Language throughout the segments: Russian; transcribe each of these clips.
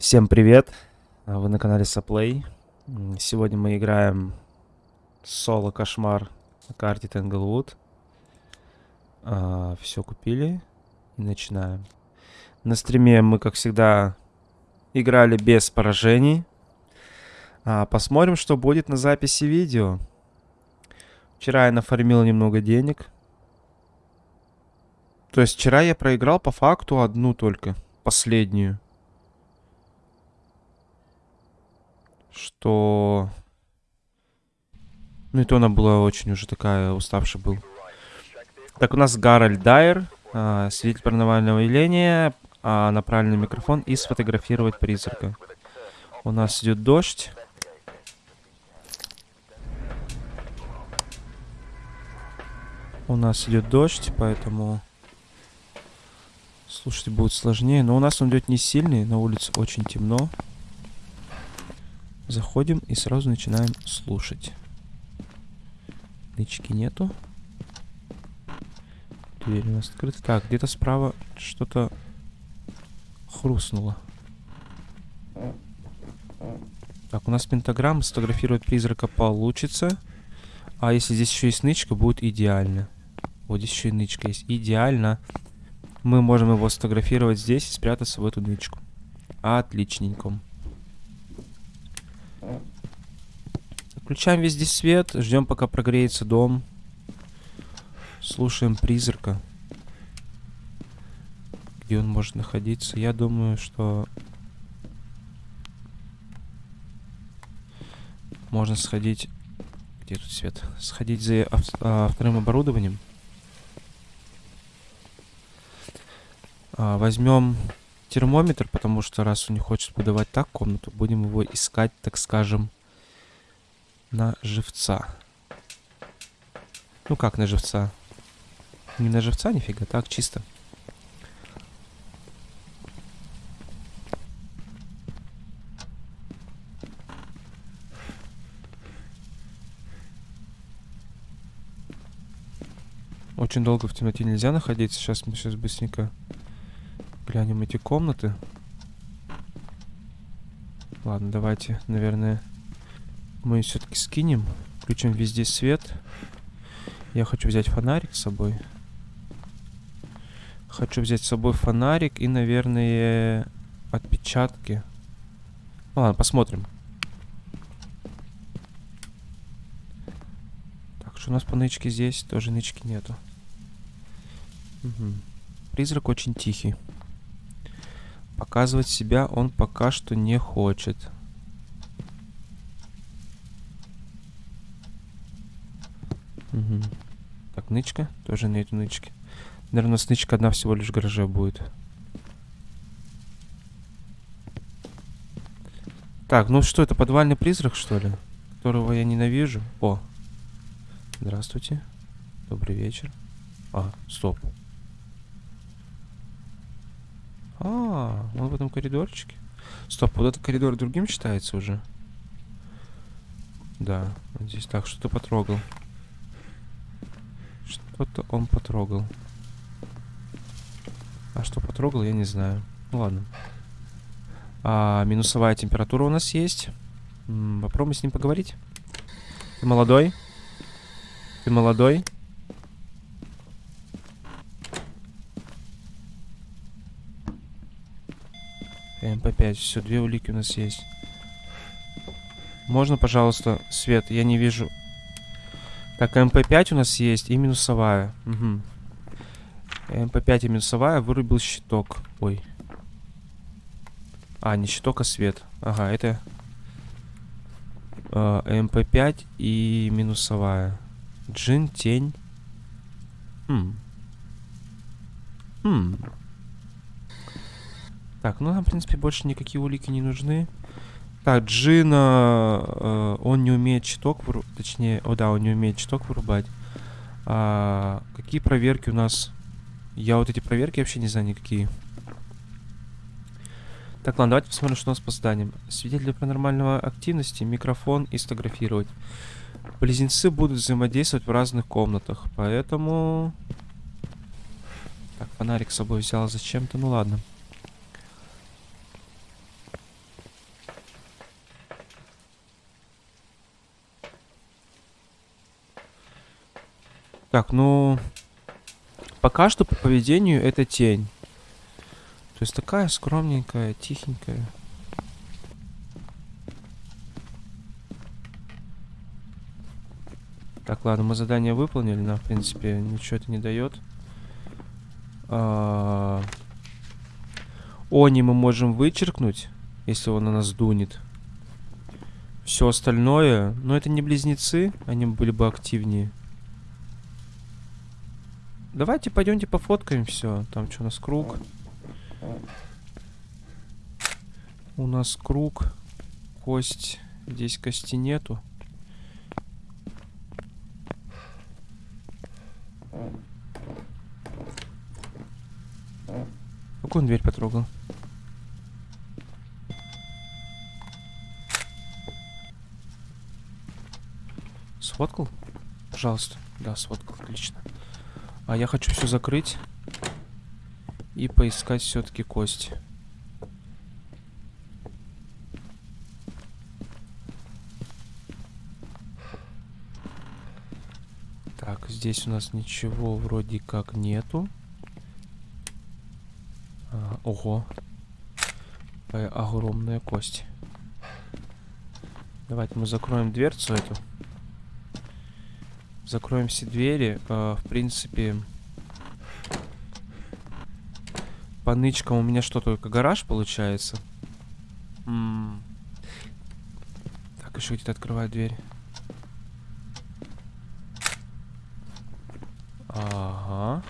Всем привет! А, Вы на канале Саплей. Сегодня мы играем соло кошмар на карте Тенглвуд. Все купили и начинаем. На стриме мы, как всегда, играли без поражений. А, Посмотрим, что будет на записи видео. Вчера я нафармил немного денег. То есть вчера я проиграл по факту одну только, последнюю. Что... Ну и то она была очень уже такая, уставшая был. Так, у нас Гарольд Дайер, а, свидетель паранормального явления, а, на правильный микрофон и сфотографировать призрака. У нас идет дождь. У нас идет дождь, поэтому слушать будет сложнее. Но у нас он идет не сильный, на улице очень темно. Заходим и сразу начинаем слушать. Нычки нету. Дверь у нас открыта. Так, где-то справа что-то хрустнуло. Так, у нас пентаграмма сфотографировать призрака получится. А если здесь еще есть нычка, будет идеально. Вот здесь еще и нычка есть. Идеально. Мы можем его сфотографировать здесь и спрятаться в эту нычку. Отличненько. Включаем везде свет, ждем, пока прогреется дом. Слушаем призрака. Где он может находиться? Я думаю, что... Можно сходить... Где тут свет? Сходить за ав- а, вторым оборудованием. А, возьмем термометр, потому что раз он не хочет подавать так комнату, будем его искать, так скажем, на живца. Ну как на живца? Не на живца нифига, так чисто. Очень долго в темноте нельзя находиться. Сейчас мы сейчас быстренько глянем эти комнаты. Ладно, давайте, наверное, мы все-таки скинем. Включим везде свет. Я хочу взять фонарик с собой. Хочу взять с собой фонарик и, наверное, отпечатки. Ну, ладно, посмотрим. Так, что у нас по нычке здесь? Тоже нычки нету. Мгм. Призрак очень тихий. Показывать себя он пока что не хочет. Мгм. Так, нычка. Тоже нету нычки. Наверное, у нас нычка одна всего лишь в гараже будет. Так, ну что, это подвальный призрак, что ли? Которого я ненавижу. О. Здравствуйте. Добрый вечер. А, стоп. А, он в этом коридорчике. Стоп, вот этот коридор другим считается уже? Да, здесь так, что-то потрогал. Что-то он потрогал. А что потрогал, я не знаю. Ну ладно. А, минусовая температура у нас есть. М, попробуем с ним поговорить. Ты молодой? Ты молодой? ЭМП 5. Все, две улики у нас есть. Можно, пожалуйста, свет? Я не вижу. Так, ЭМП 5 у нас есть и минусовая. Угу. ЭМП 5 и минусовая. Вырубил щиток. Ой. А, не щиток, а свет. Ага, это... э, ЭМП 5 и минусовая. Джин, тень. Хм. Хм. Так, ну нам, в принципе, больше никакие улики не нужны. Так, Джина, э, он не умеет щиток вырубать, точнее, о да, он не умеет щиток вырубать. А, какие проверки у нас? Я вот эти проверки вообще не знаю никакие. Так, ладно, давайте посмотрим, что у нас по зданиям. Свидетели паранормального активности, микрофон и сфотографировать. Близнецы будут взаимодействовать в разных комнатах, поэтому... Так, фонарик с собой взял зачем-то, ну ладно. Так, ну... Пока что по поведению это тень. То есть такая скромненькая, тихенькая. Так, ладно, мы задание выполнили, нам, в принципе, ничего это не дает. А... Они мы можем вычеркнуть, если он на нас дунет. Все остальное, но это не близнецы, они были бы активнее. Давайте пойдемте пофоткаем все. Там что у нас круг? У нас круг, кость. Здесь кости нету. Какую он дверь потрогал? Сфоткал? Пожалуйста. Да, сфоткал. Отлично. А я хочу все закрыть. И поискать все-таки кость. Так, здесь у нас ничего вроде как нету. А, ого. Огромная кость. Давайте мы закроем дверцу эту. Закроем все двери. А, в принципе, по нычкам у меня что, только гараж получается? М -м так, еще где-то открывает дверь. Ага.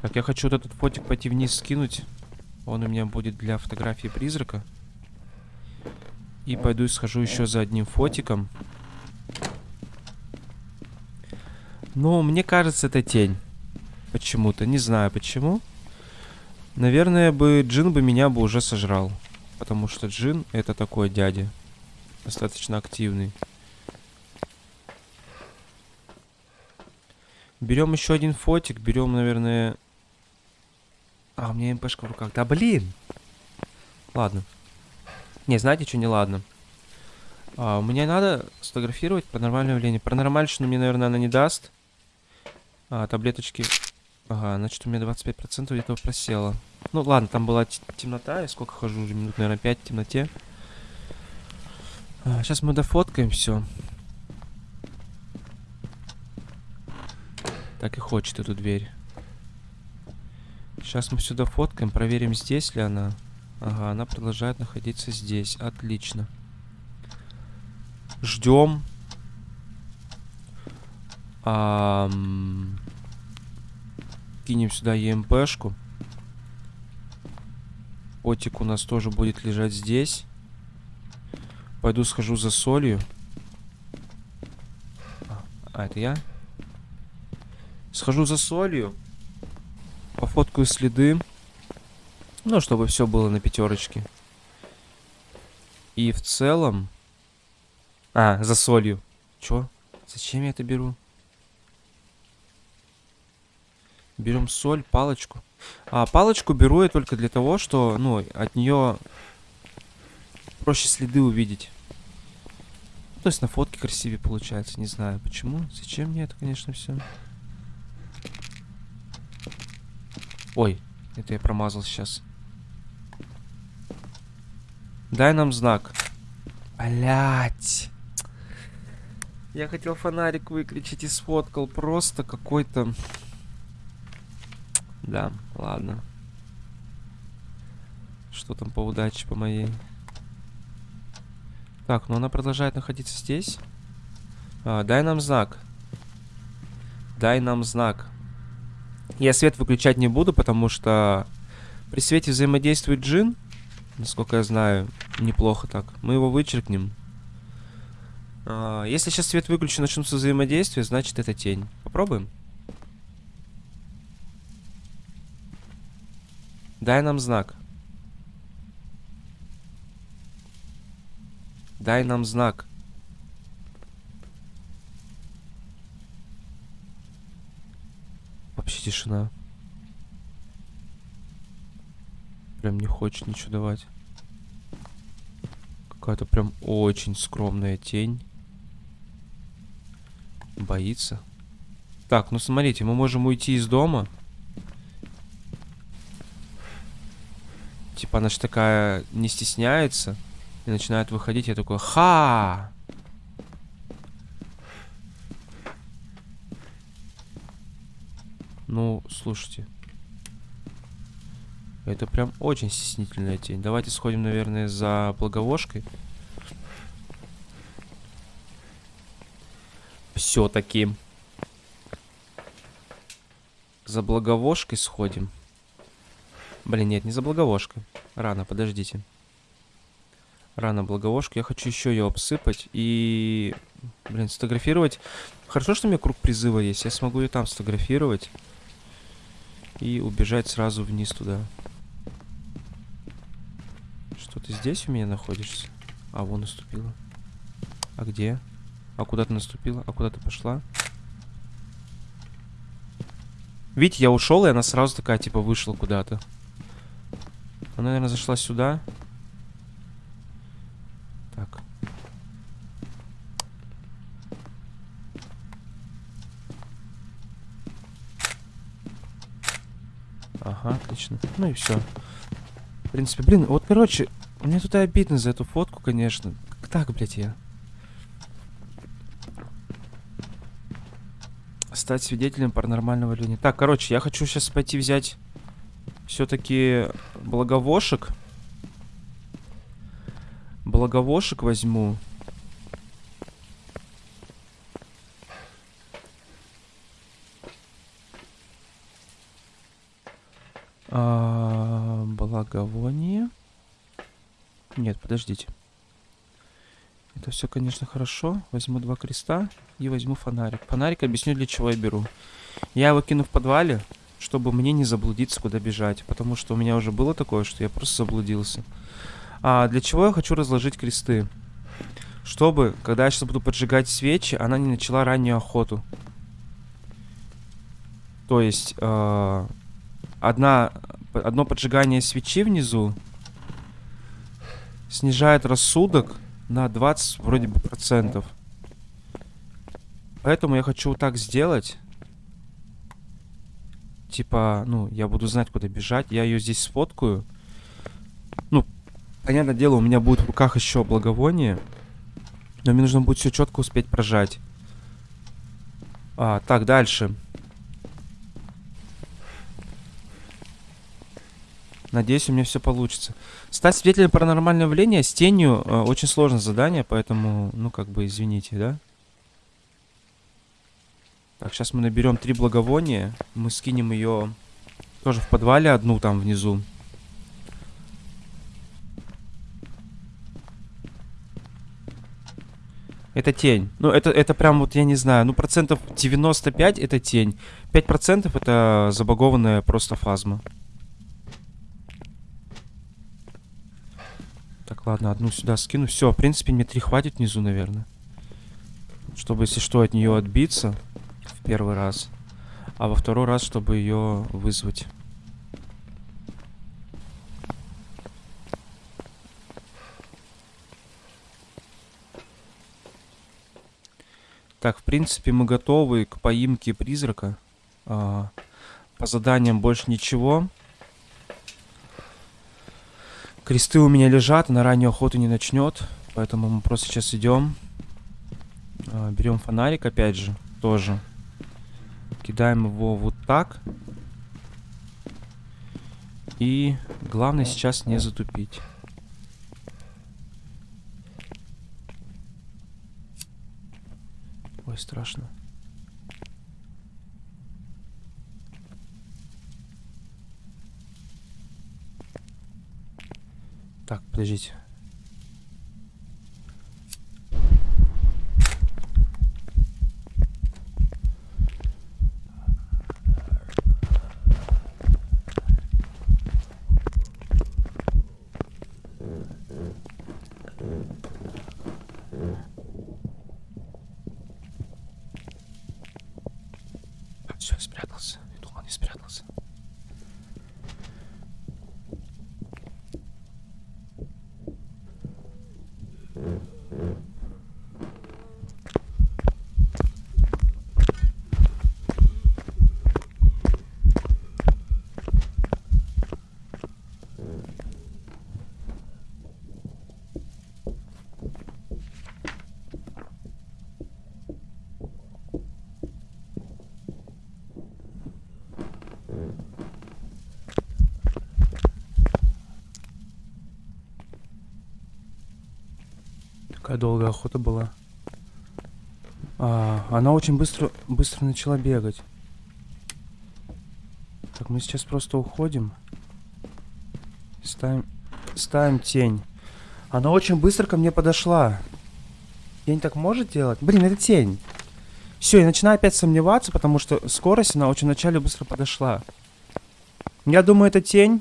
Так, я хочу вот этот фотик пойти вниз скинуть. Он у меня будет для фотографии призрака. И пойду схожу еще за одним фотиком. Но мне кажется, это тень. Почему-то. Не знаю почему. Наверное, бы Джин бы меня бы уже сожрал. Потому что Джин это такой дядя. Достаточно активный. Берем еще один фотик. Берем, наверное... А, у меня МПшка в руках. Да блин! Ладно. Не, знаете, что не ладно? А, мне надо сфотографировать паранормальное явление. Паранормальщину мне, наверное, она не даст. А, таблеточки... Ага, значит, у меня 25% где-то просело. Ну, ладно, там была темнота. Я сколько хожу уже? Минут, наверное, 5 в темноте. А, сейчас мы дофоткаем все. Так и хочет эту дверь. Сейчас мы сюда фоткаем, проверим, здесь ли она. Ага, она продолжает находиться здесь. Отлично. Ждем. А, кинем сюда ЕМПшку. Отик у нас тоже будет лежать здесь. Пойду схожу за солью. А, это я? Схожу за солью. Пофоткаю следы. Ну, чтобы все было на пятерочке. И в целом... А, за солью. Чё? Зачем я это беру? Берем соль, палочку. А палочку беру я только для того, что, ну, от нее проще следы увидеть. То есть на фотке красивее получается. Не знаю почему. Зачем мне это, конечно, все. Ой, это я промазал сейчас. Дай нам знак. Блять. Я хотел фонарик выключить и сфоткал. Просто какой-то... Да, ладно. Что там по удаче по моей? Так, ну она продолжает находиться здесь. А, дай нам знак. Дай нам знак. Я свет выключать не буду, потому что при свете взаимодействует джин. Насколько я знаю, неплохо так. Мы его вычеркнем. А, если сейчас свет выключен, начнутся взаимодействия, значит это тень. Попробуем. Дай нам знак. Дай нам знак. Вообще тишина. Прям не хочет ничего давать. Какая-то прям очень скромная тень. Боится. Так, ну смотрите, мы можем уйти из дома. Типа она же такая не стесняется и начинает выходить. Я такой, ха! Ну, слушайте. Это прям очень стеснительная тень. Давайте сходим, наверное, за благовошкой. Все-таки. За благовошкой сходим. Блин, нет, не за благовошкой. Рано, подождите. Рано благовошку. Я хочу еще ее обсыпать и... Блин, сфотографировать. Хорошо, что у меня круг призыва есть. Я смогу ее там сфотографировать. И убежать сразу вниз туда. Что ты здесь у меня находишься? А, вон наступила. А где? А куда ты наступила? А куда ты пошла? Видите, я ушел, и она сразу такая, типа, вышла куда-то. Она, наверное, зашла сюда. Так. Ага, отлично. Ну и все. В принципе, блин, вот, короче, мне тут и обидно за эту фотку, конечно. Как так, блядь, я? Стать свидетелем паранормального явления. Так, короче, я хочу сейчас пойти взять все-таки благовошек. Благовошек возьму. А, благовоние. Нет, подождите. Это все, конечно, хорошо. Возьму два креста и возьму фонарик. Фонарик объясню, для чего я беру. Я его кину в подвале, чтобы мне не заблудиться, куда бежать. Потому что у меня уже было такое, что я просто заблудился. А для чего я хочу разложить кресты? Чтобы, когда я сейчас буду поджигать свечи, она не начала раннюю охоту. То есть, э, одна, одно поджигание свечи внизу снижает рассудок на 20 вроде бы процентов. Поэтому я хочу так сделать. Типа, ну, я буду знать, куда бежать. Я ее здесь сфоткаю. Ну, понятное дело, у меня будет в руках еще благовоние. Но мне нужно будет все четко успеть прожать. А, так, дальше. Надеюсь, у меня все получится. Стать свидетелем паранормального явления с тенью э, очень сложное задание, поэтому, ну, как бы, извините, да? Так, сейчас мы наберем три благовония. Мы скинем ее тоже в подвале одну там внизу. Это тень. Ну, это, это прям вот, я не знаю, ну, процентов 95 это тень. 5% это забагованная просто фазма. Так, ладно, одну сюда скину. Все, в принципе, мне три хватит внизу, наверное. Чтобы, если что, от нее отбиться первый раз. А во второй раз, чтобы ее вызвать. Так, в принципе, мы готовы к поимке призрака. А, по заданиям больше ничего. Кресты у меня лежат, на раннюю охоту не начнет. Поэтому мы просто сейчас идем. А, берем фонарик, опять же, тоже. Кидаем его вот так. И главное сейчас не затупить. Ой, страшно. Так, подождите. Все, спрятался. Я думал, не спрятался. Какая долгая охота была. А, она очень быстро, быстро начала бегать. Так, мы сейчас просто уходим. Ставим, ставим тень. Она очень быстро ко мне подошла. Тень так может делать? Блин, это тень. Все, я начинаю опять сомневаться, потому что скорость, она очень вначале быстро подошла. Я думаю, это тень.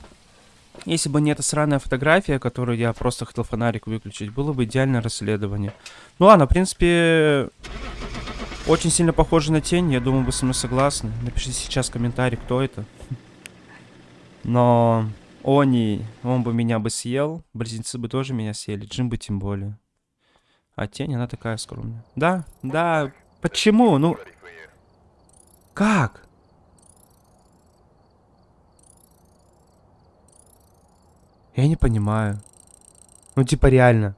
Если бы не эта сраная фотография, которую я просто хотел фонарик выключить, было бы идеальное расследование. Ну ладно, в принципе, очень сильно похоже на тень. Я думаю, вы со мной согласны. Напишите сейчас комментарий, кто это. Но Они, он бы меня бы съел. Близнецы бы тоже меня съели. Джим бы тем более. А тень, она такая скромная. Да, да. Почему? Ну... Как? Я не понимаю. Ну, типа, реально.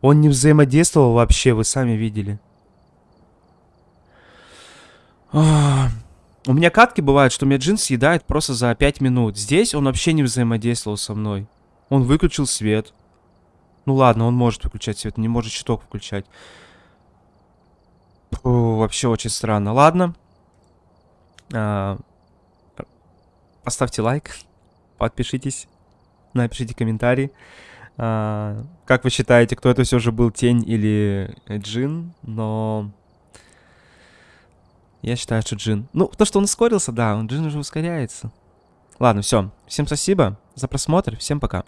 Он не взаимодействовал вообще, вы сами видели. А, у меня катки бывают, что меня джин съедает просто за 5 минут. Здесь он вообще не взаимодействовал со мной. Он выключил свет. Ну ладно, он может выключать свет, не может щиток включать. Фу, вообще очень странно. Ладно. А, поставьте лайк. Подпишитесь. Напишите комментарий. А, как вы считаете, кто это все же был, тень или джин? Но... Я считаю, что Джин. Ну, то, что он ускорился, да, он Джин уже ускоряется. Ладно, все. Всем спасибо за просмотр. Всем пока.